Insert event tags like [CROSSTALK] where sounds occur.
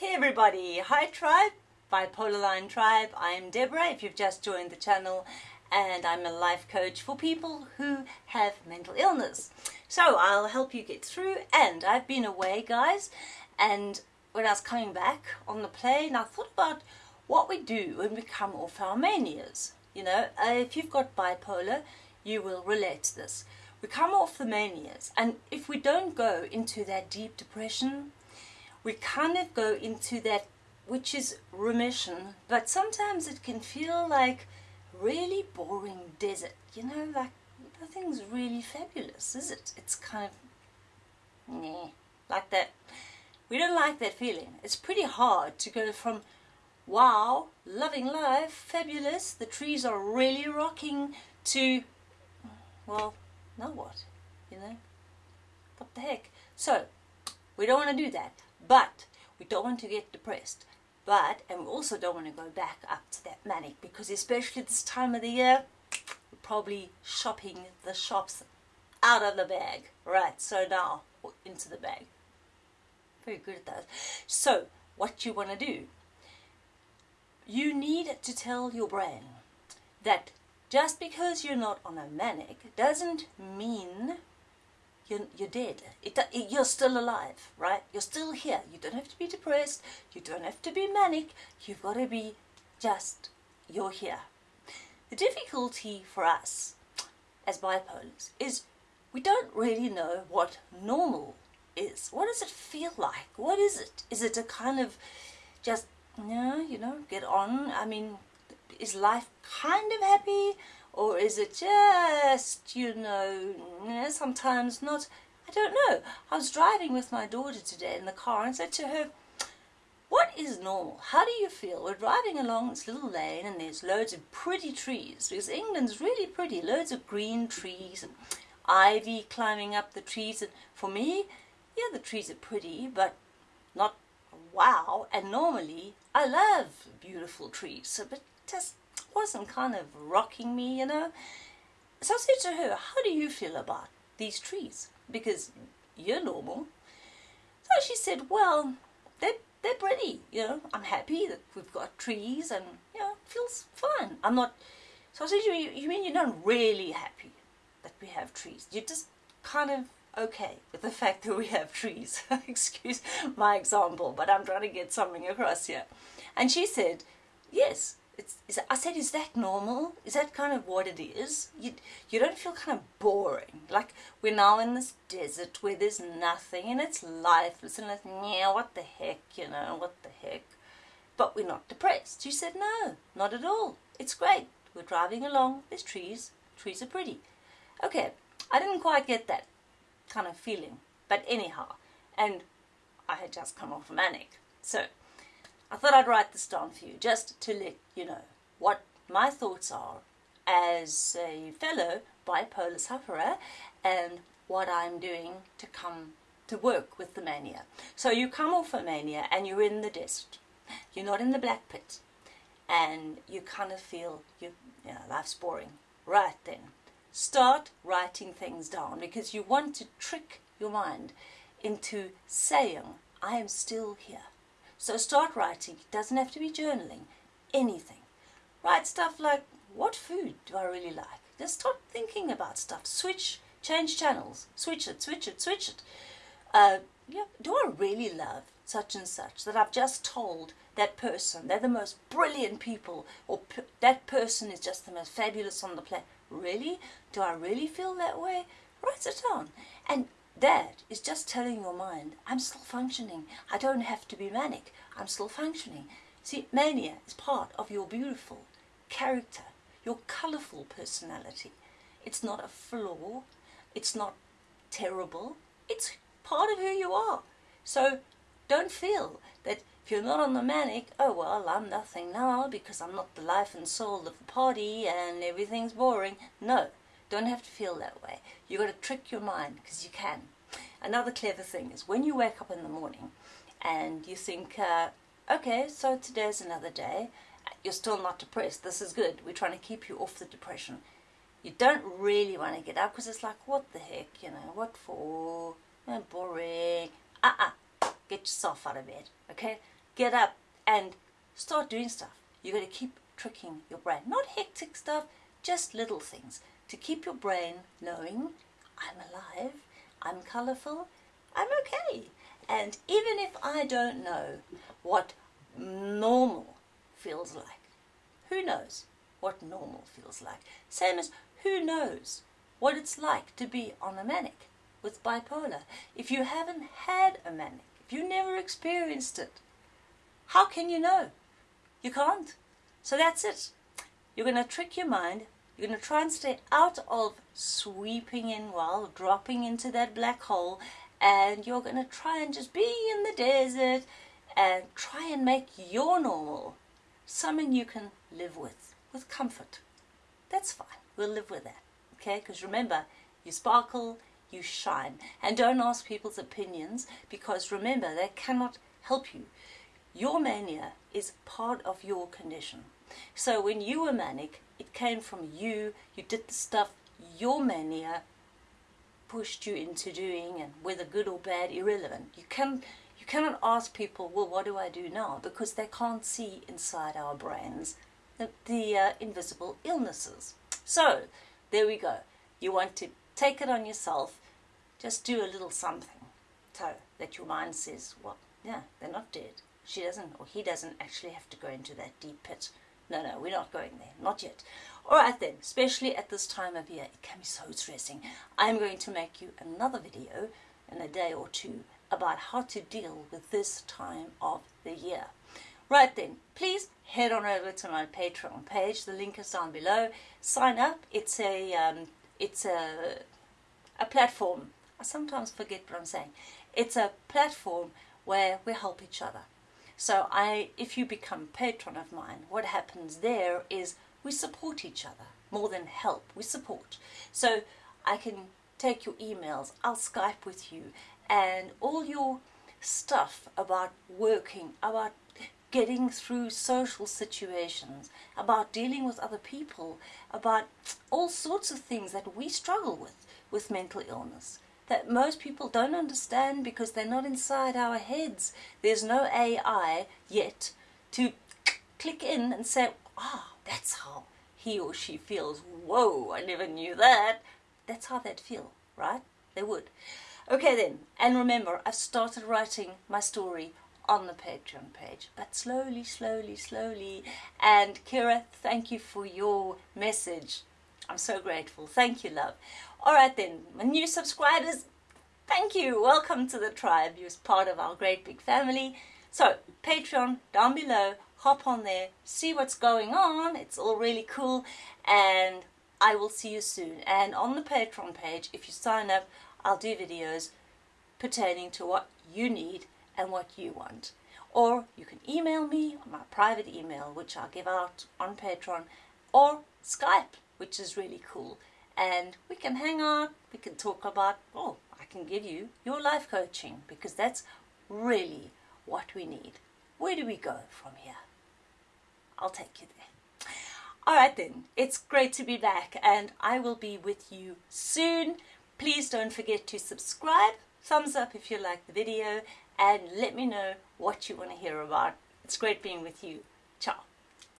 Hey everybody, hi tribe, Bipolar Line Tribe. I'm Deborah if you've just joined the channel and I'm a life coach for people who have mental illness. So I'll help you get through and I've been away guys and when I was coming back on the plane I thought about what we do when we come off our manias. You know, uh, if you've got bipolar you will relate to this. We come off the manias and if we don't go into that deep depression we kind of go into that which is remission but sometimes it can feel like really boring desert you know like nothing's really fabulous is it? It's kind of nah like that. We don't like that feeling. It's pretty hard to go from wow loving life fabulous the trees are really rocking to well now what? You know? What the heck? So we don't want to do that but we don't want to get depressed. But, and we also don't want to go back up to that manic because especially this time of the year, we're probably shopping the shops out of the bag. Right, so now into the bag. Very good at that. So, what you want to do, you need to tell your brain that just because you're not on a manic doesn't mean you're, you're dead. It, uh, it, you're still alive, right? You're still here. You don't have to be depressed. You don't have to be manic. You've got to be just, you're here. The difficulty for us as bipolars is we don't really know what normal is. What does it feel like? What is it? Is it a kind of just, you know, you know, get on? I mean, is life kind of happy? Or is it just, you know, eh, sometimes not, I don't know. I was driving with my daughter today in the car and said to her, what is normal? How do you feel? We're driving along this little lane and there's loads of pretty trees because England's really pretty, loads of green trees and ivy climbing up the trees. And for me, yeah, the trees are pretty, but not wow. And normally, I love beautiful trees, so, but just wasn't kind of rocking me, you know. So I said to her, how do you feel about these trees? Because you're normal. So she said, well, they're, they're pretty, you know. I'm happy that we've got trees and, you know, feels fine. I'm not... So I said, you, you mean you're not really happy that we have trees? You're just kind of okay with the [LAUGHS] fact that we have trees. [LAUGHS] Excuse my example, but I'm trying to get something across here. And she said, yes, it's, is, I said, is that normal? Is that kind of what it is? You, you don't feel kind of boring. Like we're now in this desert where there's nothing and it's lifeless and it's, yeah, what the heck, you know, what the heck. But we're not depressed. She said, no, not at all. It's great. We're driving along. There's trees. Trees are pretty. Okay, I didn't quite get that kind of feeling. But anyhow, and I had just come off manic. So I thought I'd write this down for you just to let you know what my thoughts are as a fellow bipolar sufferer and what I'm doing to come to work with the mania. So you come off a mania and you're in the desert. You're not in the black pit. And you kind of feel you, you know, life's boring. Right then, start writing things down because you want to trick your mind into saying, I am still here. So start writing. It doesn't have to be journaling. Anything. Write stuff like, what food do I really like? Just start thinking about stuff. Switch, change channels. Switch it, switch it, switch it. Uh, yeah, do I really love such and such that I've just told that person they're the most brilliant people or that person is just the most fabulous on the planet? Really? Do I really feel that way? Write it down. And that is just telling your mind, I'm still functioning. I don't have to be manic. I'm still functioning. See, mania is part of your beautiful character, your colourful personality. It's not a flaw. It's not terrible. It's part of who you are. So don't feel that if you're not on the manic, oh well, I'm nothing now because I'm not the life and soul of the party and everything's boring. No, don't have to feel that way. You've got to trick your mind because you can. Another clever thing is when you wake up in the morning and you think, uh, okay, so today's another day, you're still not depressed, this is good, we're trying to keep you off the depression. You don't really want to get up because it's like, what the heck, you know, what for? Oh, boring. Uh-uh. Get yourself out of bed, okay? get up and start doing stuff. You're going to keep tricking your brain. Not hectic stuff, just little things to keep your brain knowing I'm alive, I'm colourful, I'm okay. And even if I don't know what normal feels like, who knows what normal feels like? Same as who knows what it's like to be on a manic with bipolar. If you haven't had a manic, if you never experienced it, how can you know? You can't. So that's it. You're going to trick your mind. You're going to try and stay out of sweeping in while dropping into that black hole. And you're going to try and just be in the desert and try and make your normal something you can live with, with comfort. That's fine. We'll live with that. Okay? Because remember, you sparkle, you shine. And don't ask people's opinions because remember, they cannot help you. Your mania is part of your condition. So when you were manic, it came from you, you did the stuff your mania pushed you into doing and whether good or bad, irrelevant. You can you cannot ask people, well, what do I do now? Because they can't see inside our brains the, the uh, invisible illnesses. So, there we go. You want to take it on yourself, just do a little something so that your mind says, well, yeah, they're not dead. She doesn't, or he doesn't actually have to go into that deep pit. No, no, we're not going there. Not yet. All right then, especially at this time of year, it can be so stressing. I'm going to make you another video in a day or two about how to deal with this time of the year. Right then, please head on over to my Patreon page. The link is down below. Sign up. It's a um, it's a a platform. I sometimes forget what I'm saying. It's a platform where we help each other. So I, if you become patron of mine, what happens there is we support each other more than help. We support. So I can take your emails. I'll Skype with you, and all your stuff about working, about getting through social situations, about dealing with other people, about all sorts of things that we struggle with with mental illness that most people don't understand because they're not inside our heads. There's no AI yet to click in and say, ah, oh, that's how he or she feels. Whoa, I never knew that. That's how they'd feel, right? They would. Okay then, and remember, I've started writing my story on the Patreon page, but slowly, slowly, slowly. And Kira, thank you for your message. I'm so grateful. Thank you, love. All right then, my new subscribers, thank you. Welcome to the tribe. You're part of our great big family. So, Patreon down below. Hop on there, see what's going on. It's all really cool. And I will see you soon. And on the Patreon page, if you sign up, I'll do videos pertaining to what you need and what you want. Or you can email me on my private email, which I'll give out on Patreon, or Skype which is really cool. And we can hang out, we can talk about, oh, I can give you your life coaching because that's really what we need. Where do we go from here? I'll take you there. All right then, it's great to be back and I will be with you soon. Please don't forget to subscribe, thumbs up if you like the video and let me know what you want to hear about. It's great being with you. Ciao.